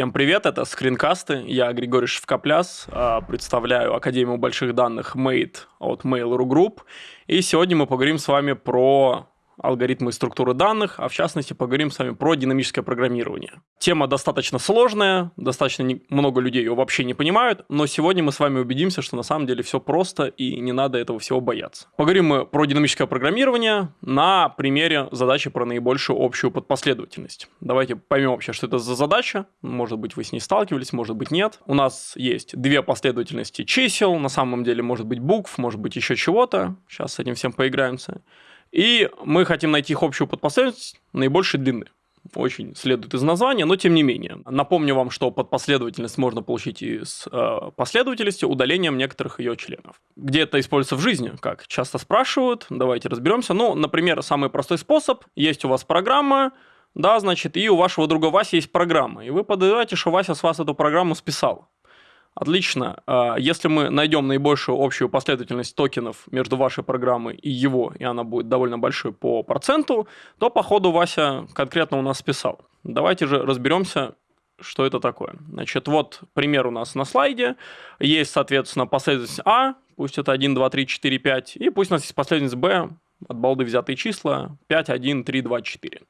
Всем привет, это скринкасты, я Григорий Шевкопляс, а, представляю Академию больших данных Made от Mail.ru Group, и сегодня мы поговорим с вами про алгоритмы и структуры данных, а в частности поговорим с вами про динамическое программирование. Тема достаточно сложная, достаточно много людей ее вообще не понимают, но сегодня мы с вами убедимся, что на самом деле все просто и не надо этого всего бояться. Поговорим мы про динамическое программирование на примере задачи про наибольшую общую подпоследовательность. Давайте поймем вообще, что это за задача. Может быть, вы с ней сталкивались, может быть, нет. У нас есть две последовательности чисел, на самом деле может быть букв, может быть еще чего-то. Сейчас с этим всем поиграемся. И мы хотим найти их общую подпоследовательность наибольшей длины. Очень следует из названия, но тем не менее. Напомню вам, что подпоследовательность можно получить из э, последовательности удалением некоторых ее членов. Где это используется в жизни? Как часто спрашивают, давайте разберемся. Ну, например, самый простой способ. Есть у вас программа, да, значит, и у вашего друга Васи есть программа. И вы подозреваете, что Вася с вас эту программу списал. Отлично. А, если мы найдем наибольшую общую последовательность токенов между вашей программой и его, и она будет довольно большой по проценту, то по ходу Вася конкретно у нас списал. Давайте же разберемся, что это такое. Значит, вот пример у нас на слайде. Есть, соответственно, последовательность А, пусть это 1, 2, 3, 4, 5, и пусть у нас есть последовательность Б, от балды взятые числа 5, 1, 3, 2, 4.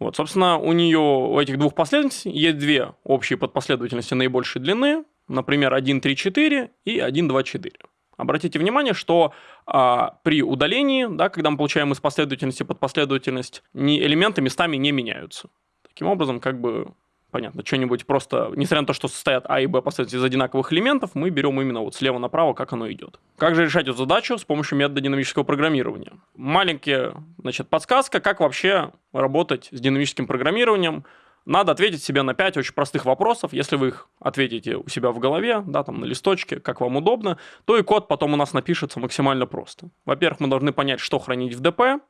Вот, собственно, у нее, у этих двух последовательностей есть две общие подпоследовательности наибольшей длины, например, 1, 3, 4 и 1, 2, 4. Обратите внимание, что а, при удалении, да, когда мы получаем из последовательности под последовательность, не, элементы местами не меняются. Таким образом, как бы понятно, что-нибудь просто, несмотря на то, что состоят А и Б последовательности из одинаковых элементов, мы берем именно вот слева направо, как оно идет. Как же решать эту задачу с помощью метода динамического программирования? Маленькая, значит, подсказка, как вообще работать с динамическим программированием – надо ответить себе на 5 очень простых вопросов. Если вы их ответите у себя в голове, да, там на листочке, как вам удобно, то и код потом у нас напишется максимально просто. Во-первых, мы должны понять, что хранить в ДП.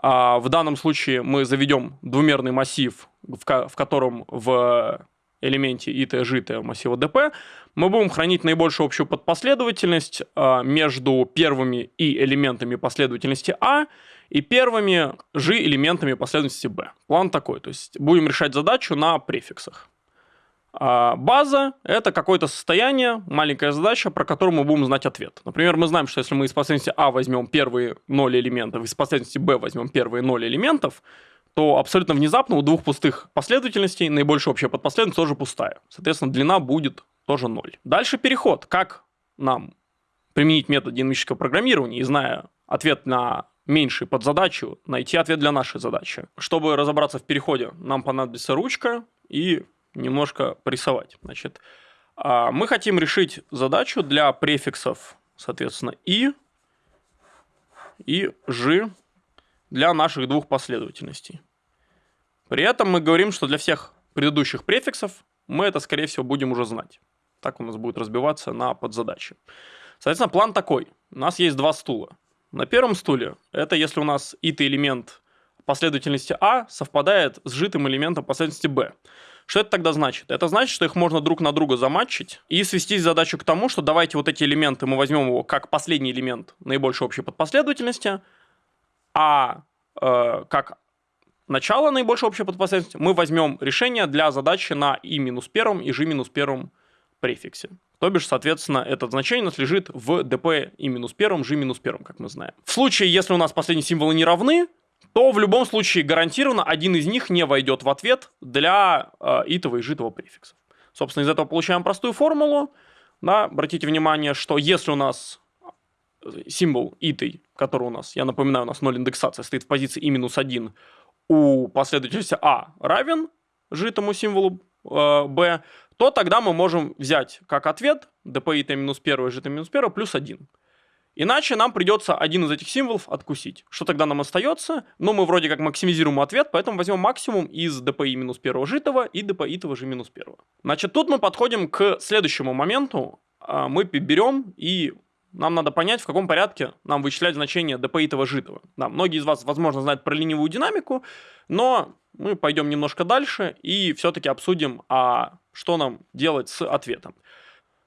А в данном случае мы заведем двумерный массив, в, ко в котором в элементе ит житое массива dp, мы будем хранить наибольшую общую подпоследовательность а, между первыми и элементами последовательности а и первыми же элементами последовательности b. План такой, то есть будем решать задачу на префиксах. А база – это какое-то состояние, маленькая задача, про которую мы будем знать ответ. Например, мы знаем, что если мы из последовательности А возьмем первые 0 элементов, из последовательности Б возьмем первые 0 элементов, то абсолютно внезапно у двух пустых последовательностей наибольшая общая подпоследовательность тоже пустая. Соответственно, длина будет тоже 0. Дальше переход. Как нам применить метод динамического программирования и зная ответ на меньший под задачу, найти ответ для нашей задачи. Чтобы разобраться в переходе, нам понадобится ручка и немножко порисовать. Значит, а, мы хотим решить задачу для префиксов, соответственно, и и ж для наших двух последовательностей. При этом мы говорим, что для всех предыдущих префиксов мы это, скорее всего, будем уже знать. Так у нас будет разбиваться на подзадачи. Соответственно, план такой. У нас есть два стула. На первом стуле это если у нас ит элемент последовательности А совпадает с житым элементом последовательности Б. Что это тогда значит? Это значит, что их можно друг на друга заматчить и свести задачу к тому, что давайте вот эти элементы мы возьмем его как последний элемент наибольшей общей подпоследовательности, а э, как начало наибольшей общей подпоследовательности мы возьмем решение для задачи на и минус первом и ж минус первом префиксе. То бишь, соответственно, это значение у нас лежит в dp и минус первом, g минус первом, как мы знаем. В случае, если у нас последние символы не равны, то в любом случае гарантированно один из них не войдет в ответ для э, итого и житого префиксов. Собственно, из этого получаем простую формулу. Да, обратите внимание, что если у нас символ итый, который у нас, я напоминаю, у нас 0 индексация, стоит в позиции и минус 1, у последовательности а равен житому символу э, b, то тогда мы можем взять как ответ dp и минус 1, g минус 1 плюс 1. Иначе нам придется один из этих символов откусить. Что тогда нам остается? Ну, мы вроде как максимизируем ответ, поэтому возьмем максимум из dpi минус 1 житого и dpi итого же минус 1. Значит, тут мы подходим к следующему моменту. А, мы берем и нам надо понять, в каком порядке нам вычислять значение dp итого житого. Да, многие из вас, возможно, знают про ленивую динамику, но мы пойдем немножко дальше и все-таки обсудим, а что нам делать с ответом.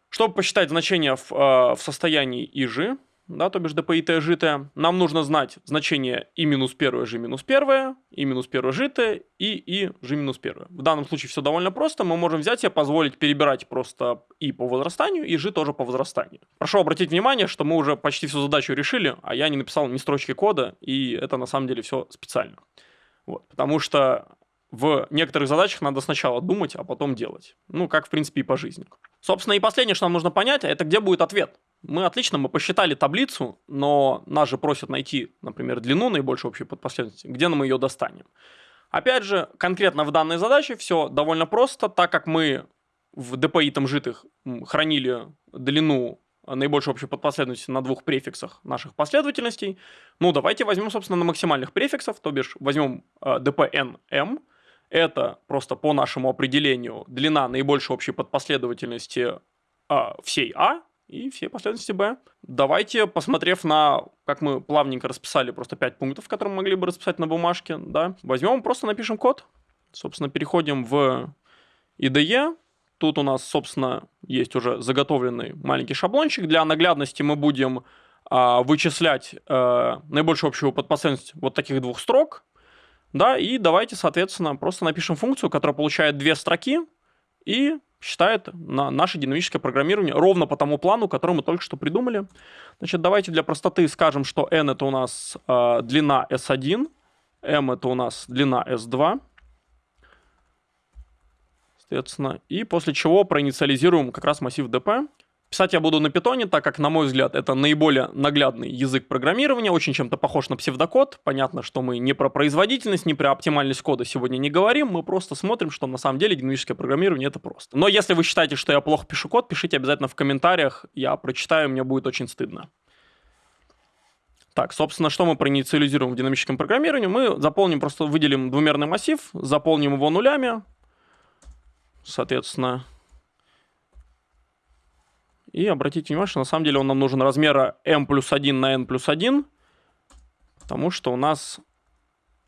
Чтобы посчитать значение в, э, в состоянии ИЖ, да, то бишь dp житое, нам нужно знать значение и минус первое, g минус первое, и минус первое житое, и и g минус первое. В данном случае все довольно просто, мы можем взять и позволить перебирать просто и по возрастанию, и g тоже по возрастанию. Прошу обратить внимание, что мы уже почти всю задачу решили, а я не написал ни строчки кода, и это на самом деле все специально. Вот, потому что в некоторых задачах надо сначала думать, а потом делать. Ну, как, в принципе, и по жизни. Собственно, и последнее, что нам нужно понять, это где будет ответ. Мы отлично, мы посчитали таблицу, но нас же просят найти, например, длину наибольшей общей подпоследовательности. Где мы ее достанем? Опять же, конкретно в данной задаче все довольно просто, так как мы в DPI там житых хранили длину наибольшей общей подпоследовательности на двух префиксах наших последовательностей. Ну, давайте возьмем, собственно, на максимальных префиксов, то бишь возьмем э, dpnm, это просто по нашему определению длина наибольшей общей подпоследовательности э, всей А, и все последовательности b. Давайте, посмотрев на, как мы плавненько расписали просто 5 пунктов, которые мы могли бы расписать на бумажке, да, возьмем, просто напишем код. Собственно, переходим в IDE. Тут у нас, собственно, есть уже заготовленный маленький шаблончик. Для наглядности мы будем а, вычислять а, наибольшую общую подпоследовательность вот таких двух строк. Да, и давайте, соответственно, просто напишем функцию, которая получает две строки и считает на наше динамическое программирование ровно по тому плану, который мы только что придумали. Значит, давайте для простоты скажем, что n это у нас э, длина s1, m это у нас длина s2. Соответственно, и после чего проинициализируем как раз массив dp. Писать я буду на питоне, так как, на мой взгляд, это наиболее наглядный язык программирования, очень чем-то похож на псевдокод. Понятно, что мы не про производительность, не про оптимальность кода сегодня не говорим, мы просто смотрим, что на самом деле динамическое программирование это просто. Но если вы считаете, что я плохо пишу код, пишите обязательно в комментариях, я прочитаю, мне будет очень стыдно. Так, собственно, что мы проинициализируем в динамическом программировании? Мы заполним, просто выделим двумерный массив, заполним его нулями, соответственно, и обратите внимание, что на самом деле он нам нужен размера m плюс 1 на n плюс 1, потому что у нас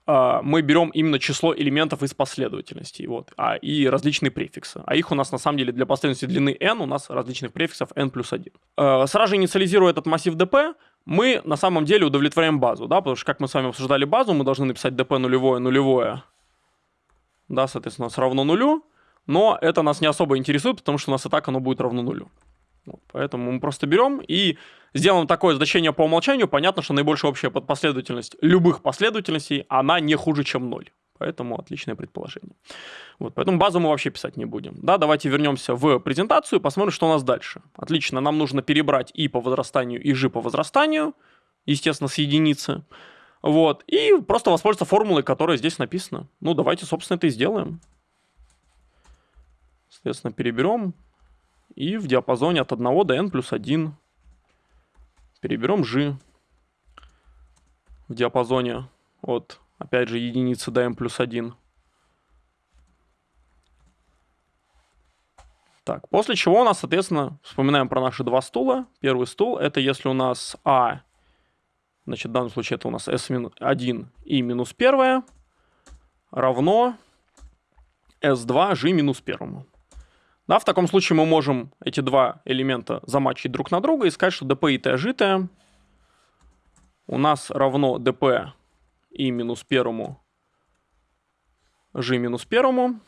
э, мы берем именно число элементов из последовательности вот, а, и различные префиксы. А их у нас на самом деле для последовательности длины n у нас различных префиксов n плюс 1. Э, сразу же инициализируя этот массив dp, мы на самом деле удовлетворяем базу, да, потому что как мы с вами обсуждали базу, мы должны написать dp нулевое, нулевое, да, соответственно, у нас равно нулю, но это нас не особо интересует, потому что у нас и так оно будет равно нулю. Вот, поэтому мы просто берем и сделаем такое значение по умолчанию. Понятно, что наибольшая общая последовательность любых последовательностей, она не хуже, чем 0. Поэтому отличное предположение. Вот, поэтому базу мы вообще писать не будем. Да, давайте вернемся в презентацию посмотрим, что у нас дальше. Отлично, нам нужно перебрать и по возрастанию, и g по возрастанию, естественно, с единицы. Вот, и просто воспользоваться формулой, которая здесь написана. Ну, давайте, собственно, это и сделаем. Соответственно, переберем и в диапазоне от 1 до n плюс 1 переберем g в диапазоне от, опять же, единицы до m плюс 1. Так, после чего у нас, соответственно, вспоминаем про наши два стула. Первый стул это если у нас а, значит, в данном случае это у нас s1 и минус 1 равно s2 g минус 1. Да, в таком случае мы можем эти два элемента замачить друг на друга и сказать, что dp и t житое у нас равно dp и минус первому g минус первому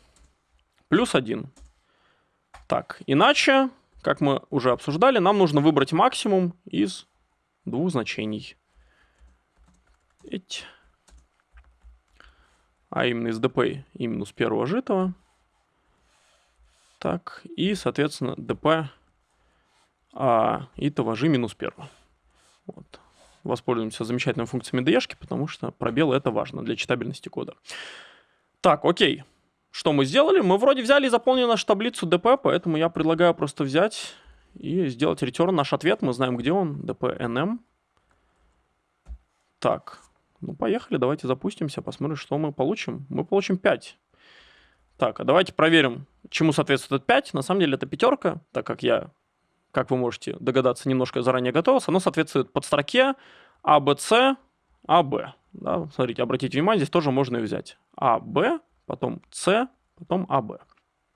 плюс 1. Так, иначе, как мы уже обсуждали, нам нужно выбрать максимум из двух значений. А именно из dp и минус первого житого. Так, и, соответственно, dp а, и g минус 1. Вот. Воспользуемся замечательными функциями DE, потому что пробелы это важно для читабельности кода. Так, окей. Что мы сделали? Мы вроде взяли и заполнили нашу таблицу dp, поэтому я предлагаю просто взять и сделать return наш ответ. Мы знаем, где он. dp_nm. Так, ну поехали, давайте запустимся, посмотрим, что мы получим. Мы получим 5. Так, а давайте проверим, чему соответствует этот 5. На самом деле это пятерка, так как я, как вы можете догадаться, немножко заранее готовился. Оно соответствует подстроке ABC, AB. Да, смотрите, обратите внимание, здесь тоже можно и взять. AB, потом C, потом AB.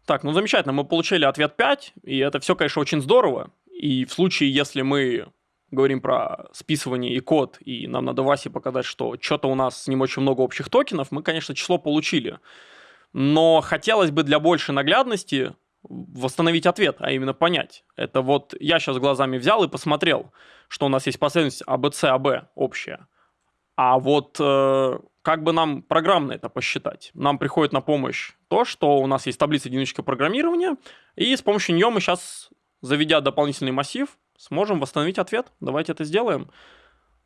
Так, ну замечательно, мы получили ответ 5, и это все, конечно, очень здорово. И в случае, если мы говорим про списывание и код, и нам надо Васе показать, что что-то у нас с ним очень много общих токенов, мы, конечно, число получили. Но хотелось бы для большей наглядности восстановить ответ, а именно понять. Это вот я сейчас глазами взял и посмотрел, что у нас есть последовательность АБЦ, АБ общая. А вот э, как бы нам программно это посчитать? Нам приходит на помощь то, что у нас есть таблица единичка программирования, и с помощью нее мы сейчас, заведя дополнительный массив, сможем восстановить ответ. Давайте это сделаем.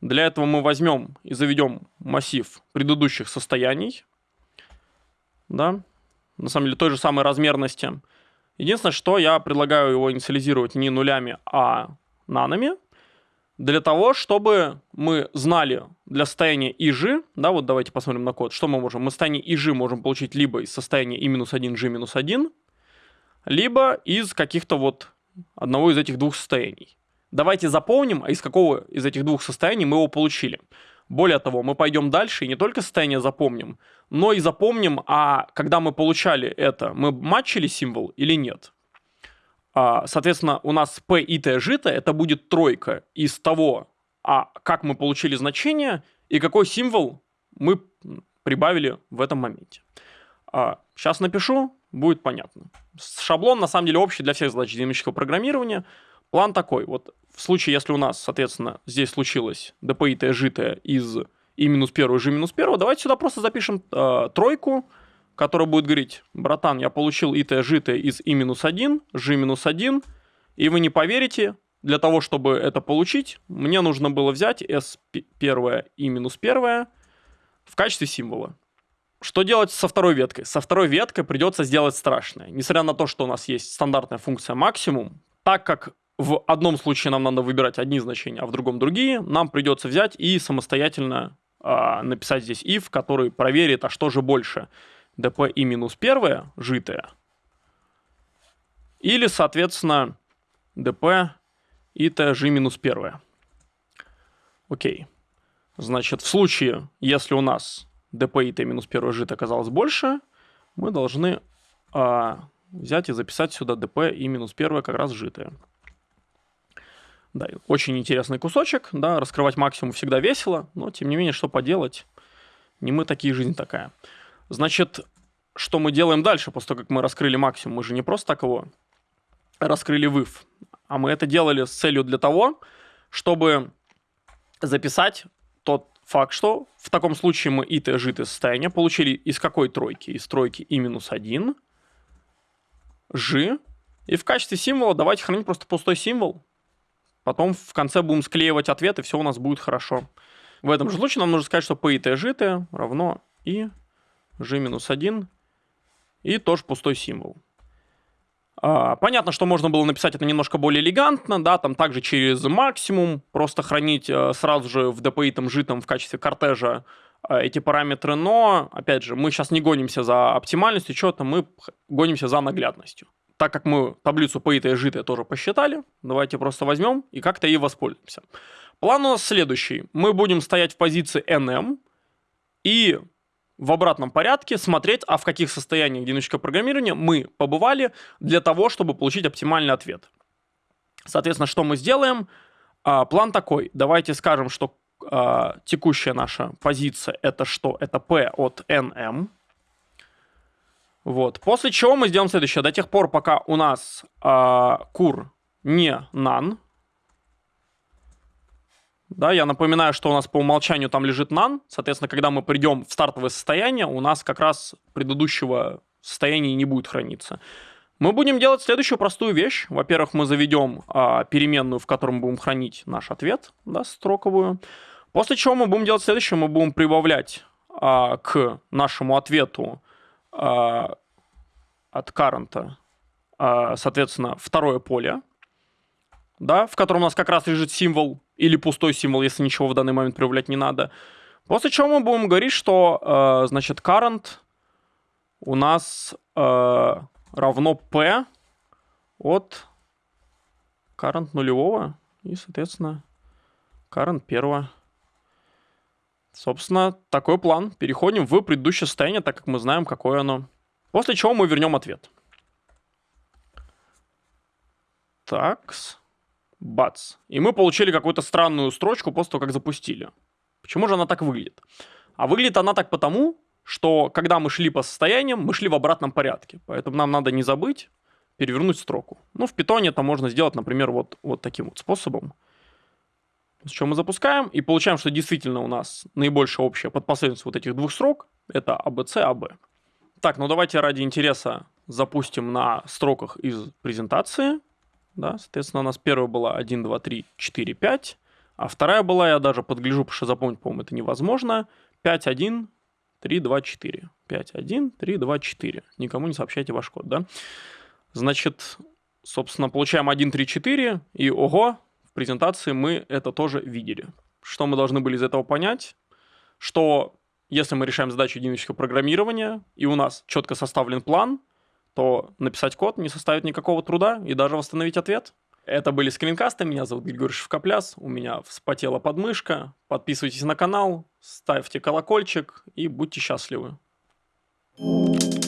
Для этого мы возьмем и заведем массив предыдущих состояний. Да, на самом деле той же самой размерности. Единственное, что я предлагаю его инициализировать не нулями, а нанами для того, чтобы мы знали для состояния ИЖ, да, вот давайте посмотрим на код, что мы можем. Мы состояние ИЖ можем получить либо из состояния И-1, G-1, либо из каких-то вот одного из этих двух состояний. Давайте запомним, а из какого из этих двух состояний мы его получили. Более того, мы пойдем дальше и не только состояние запомним, но и запомним, а когда мы получали это, мы матчили символ или нет. А, соответственно, у нас P и T жито, это будет тройка из того, а как мы получили значение и какой символ мы прибавили в этом моменте. Сейчас а, напишу, будет понятно. Шаблон на самом деле общий для всех задач динамического программирования. План такой. Вот в случае, если у нас, соответственно, здесь случилось dpi житое из и минус первого, и минус первого, давайте сюда просто запишем э, тройку, который будет говорить, братан, я получил ит житое из и минус 1, g минус 1, и вы не поверите, для того, чтобы это получить, мне нужно было взять s первое и минус первое в качестве символа. Что делать со второй веткой? Со второй веткой придется сделать страшное. Несмотря на то, что у нас есть стандартная функция максимум, так как в одном случае нам надо выбирать одни значения, а в другом другие, нам придется взять и самостоятельно э, написать здесь if, который проверит, а что же больше – dp и минус первое, житое, или, соответственно, dp и tg минус первое. Окей. Значит, в случае, если у нас dp и t минус первое жито оказалось больше, мы должны а, взять и записать сюда dp и минус первое как раз житое. Да, очень интересный кусочек, да, раскрывать максимум всегда весело, но тем не менее, что поделать, не мы такие, жизнь такая. Значит, что мы делаем дальше, после того, как мы раскрыли максимум? Мы же не просто так его раскрыли выв, а мы это делали с целью для того, чтобы записать тот факт, что в таком случае мы и т житое состояние получили из какой тройки? Из тройки и минус 1, ж, и в качестве символа давайте хранить просто пустой символ. Потом в конце будем склеивать ответ, и все у нас будет хорошо. В этом же случае нам нужно сказать, что p и t житое равно и g-1 и тоже пустой символ. А, понятно, что можно было написать это немножко более элегантно, да, там также через максимум, просто хранить э, сразу же в dpi житом в качестве кортежа э, эти параметры, но, опять же, мы сейчас не гонимся за оптимальностью что-то, мы гонимся за наглядностью. Так как мы таблицу по и житое тоже посчитали, давайте просто возьмем и как-то ей воспользуемся. План у нас следующий. Мы будем стоять в позиции NM и в обратном порядке смотреть, а в каких состояниях динамического программирования мы побывали для того, чтобы получить оптимальный ответ. Соответственно, что мы сделаем? А, план такой. Давайте скажем, что а, текущая наша позиция это что? Это P от NM. Вот. После чего мы сделаем следующее. До тех пор, пока у нас а, кур не none, да, я напоминаю, что у нас по умолчанию там лежит none. Соответственно, когда мы придем в стартовое состояние, у нас как раз предыдущего состояния не будет храниться. Мы будем делать следующую простую вещь. Во-первых, мы заведем а, переменную, в которой будем хранить наш ответ, да, строковую. После чего мы будем делать следующее. Мы будем прибавлять а, к нашему ответу а, от current, а, соответственно, второе поле, да, в котором у нас как раз лежит символ или пустой символ, если ничего в данный момент проявлять не надо. После чего мы будем говорить, что, э, значит, current у нас э, равно p от current нулевого и, соответственно, current первого. Собственно, такой план. Переходим в предыдущее состояние, так как мы знаем, какое оно. После чего мы вернем ответ. Такс. Бац. И мы получили какую-то странную строчку после того, как запустили. Почему же она так выглядит? А выглядит она так потому, что когда мы шли по состояниям, мы шли в обратном порядке. Поэтому нам надо не забыть перевернуть строку. Ну, в питоне это можно сделать, например, вот, вот таким вот способом. С чего мы запускаем и получаем, что действительно у нас наибольшая общая подпоследовательность вот этих двух строк это ABC, AB. Так, ну давайте ради интереса запустим на строках из презентации. Да, соответственно, у нас первая была 1, 2, 3, 4, 5. А вторая была, я даже подгляжу, потому что запомнить, по-моему, это невозможно. 5, 1, 3, 2, 4. 5, 1, 3, 2, 4. Никому не сообщайте ваш код, да? Значит, собственно, получаем 1, 3, 4. И ого, презентации мы это тоже видели. Что мы должны были из этого понять? Что если мы решаем задачу динамического программирования, и у нас четко составлен план, то написать код не составит никакого труда и даже восстановить ответ. Это были скринкасты, меня зовут Григорий Шевкопляс, у меня вспотела подмышка. Подписывайтесь на канал, ставьте колокольчик и будьте счастливы. thank you